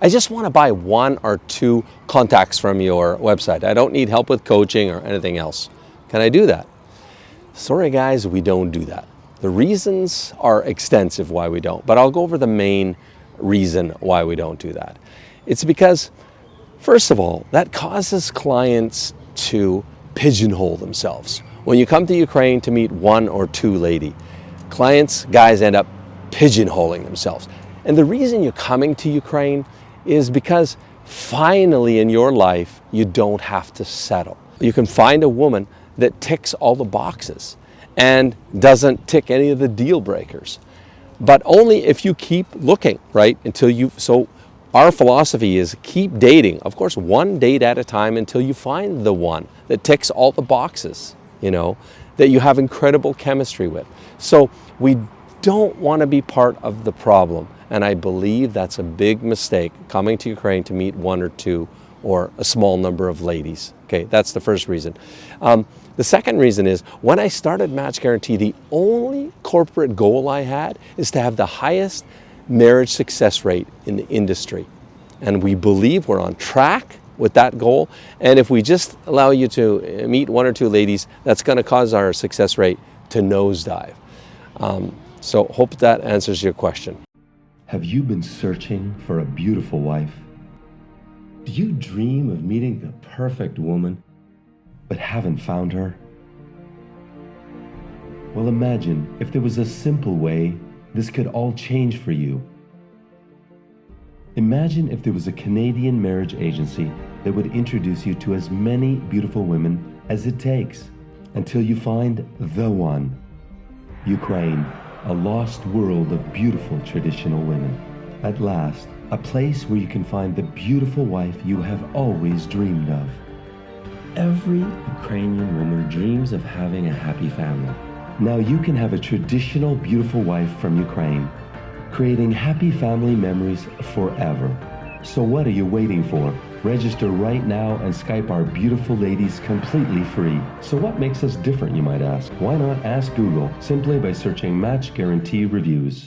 I just want to buy one or two contacts from your website. I don't need help with coaching or anything else. Can I do that? Sorry guys, we don't do that. The reasons are extensive why we don't, but I'll go over the main reason why we don't do that. It's because, first of all, that causes clients to pigeonhole themselves. When you come to Ukraine to meet one or two lady, clients, guys end up pigeonholing themselves. And the reason you're coming to Ukraine is because finally in your life, you don't have to settle. You can find a woman that ticks all the boxes and doesn't tick any of the deal breakers. But only if you keep looking, right? Until you, so our philosophy is keep dating, of course, one date at a time until you find the one that ticks all the boxes, you know, that you have incredible chemistry with. So we don't want to be part of the problem. And I believe that's a big mistake, coming to Ukraine to meet one or two or a small number of ladies. Okay, that's the first reason. Um, the second reason is when I started Match Guarantee, the only corporate goal I had is to have the highest marriage success rate in the industry. And we believe we're on track with that goal. And if we just allow you to meet one or two ladies, that's going to cause our success rate to nosedive. Um, so hope that answers your question. Have you been searching for a beautiful wife? Do you dream of meeting the perfect woman, but haven't found her? Well, imagine if there was a simple way this could all change for you. Imagine if there was a Canadian marriage agency that would introduce you to as many beautiful women as it takes until you find the one. Ukraine, a lost world of beautiful traditional women. At last, a place where you can find the beautiful wife you have always dreamed of. Every Ukrainian woman dreams of having a happy family. Now you can have a traditional beautiful wife from Ukraine, creating happy family memories forever. So what are you waiting for? Register right now and Skype our beautiful ladies completely free. So what makes us different, you might ask? Why not ask Google simply by searching Match Guarantee Reviews?